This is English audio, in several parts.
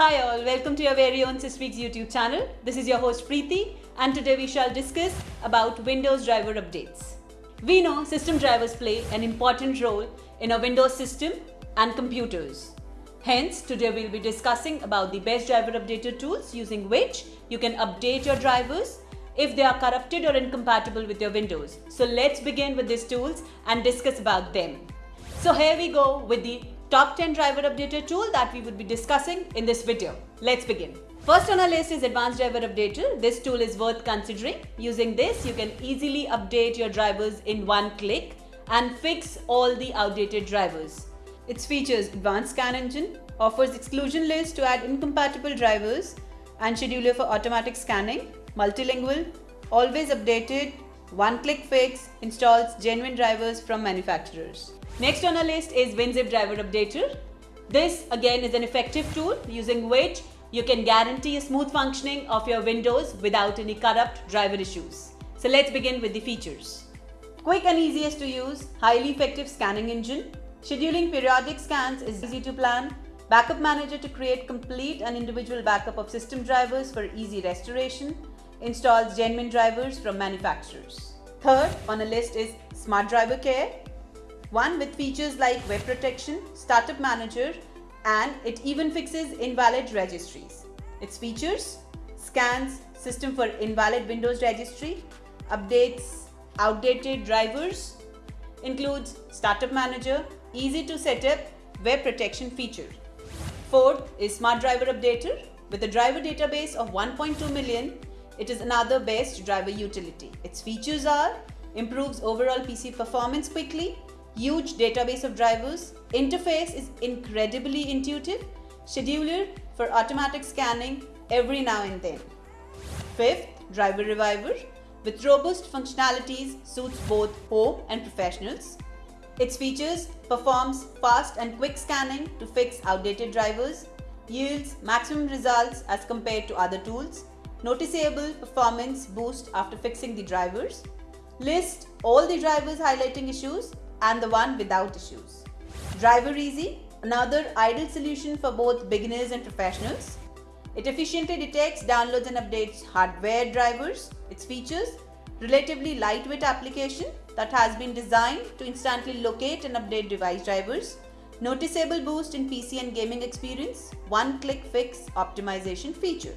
Hi all, welcome to your very own SysFreaks YouTube channel. This is your host Preeti and today we shall discuss about Windows driver updates. We know system drivers play an important role in a Windows system and computers. Hence, today we'll be discussing about the best driver updater tools using which you can update your drivers if they are corrupted or incompatible with your Windows. So let's begin with these tools and discuss about them. So here we go with the top 10 driver updater tool that we would be discussing in this video. Let's begin. First on our list is Advanced Driver Updater. This tool is worth considering. Using this, you can easily update your drivers in one click and fix all the outdated drivers. Its features Advanced Scan Engine, offers exclusion list to add incompatible drivers and scheduler for automatic scanning, multilingual, always updated, one-click fix, installs genuine drivers from manufacturers. Next on our list is WinZip Driver Updater. This again is an effective tool using which you can guarantee a smooth functioning of your Windows without any corrupt driver issues. So let's begin with the features. Quick and easiest to use, highly effective scanning engine. Scheduling periodic scans is easy to plan. Backup manager to create complete and individual backup of system drivers for easy restoration. Installs genuine drivers from manufacturers. Third on the list is Smart Driver Care. One with features like web protection, startup manager, and it even fixes invalid registries. Its features scans system for invalid Windows registry, updates outdated drivers, includes startup manager, easy to set up web protection feature. Fourth is Smart Driver Updater. With a driver database of 1.2 million, it is another best driver utility. Its features are improves overall PC performance quickly, huge database of drivers, interface is incredibly intuitive, scheduler for automatic scanning every now and then. Fifth, Driver Reviver with robust functionalities suits both home and professionals. Its features performs fast and quick scanning to fix outdated drivers, yields maximum results as compared to other tools, noticeable performance boost after fixing the drivers, list all the drivers highlighting issues and the one without issues. Driver Easy, another ideal solution for both beginners and professionals. It efficiently detects, downloads and updates hardware drivers. Its features, relatively lightweight application that has been designed to instantly locate and update device drivers. Noticeable boost in PC and gaming experience. One-click fix optimization feature.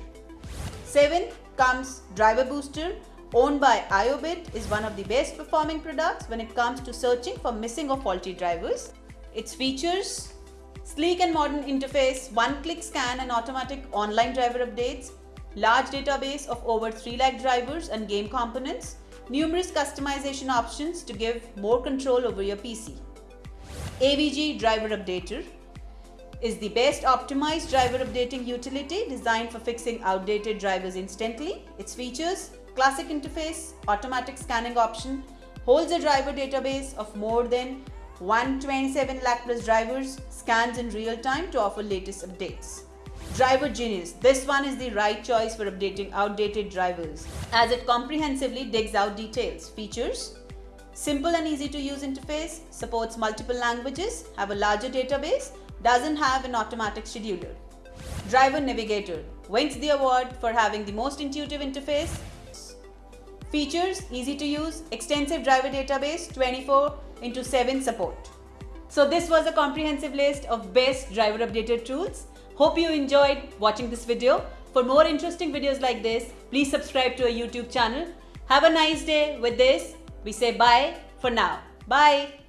7 comes Driver Booster owned by IOBIT is one of the best performing products when it comes to searching for missing or faulty drivers. Its features sleek and modern interface, one-click scan and automatic online driver updates, large database of over 3 lakh drivers and game components, numerous customization options to give more control over your PC. AVG Driver Updater is the best optimized driver updating utility designed for fixing outdated drivers instantly. Its features classic interface, automatic scanning option, holds a driver database of more than 127 lakh plus drivers, scans in real time to offer latest updates. Driver Genius. This one is the right choice for updating outdated drivers as it comprehensively digs out details, features, simple and easy to use interface, supports multiple languages, have a larger database, doesn't have an automatic scheduler. Driver Navigator wins the award for having the most intuitive interface, Features, easy to use, extensive driver database, 24 into 7 support. So this was a comprehensive list of best driver updated tools. Hope you enjoyed watching this video. For more interesting videos like this, please subscribe to our YouTube channel. Have a nice day with this. We say bye for now. Bye.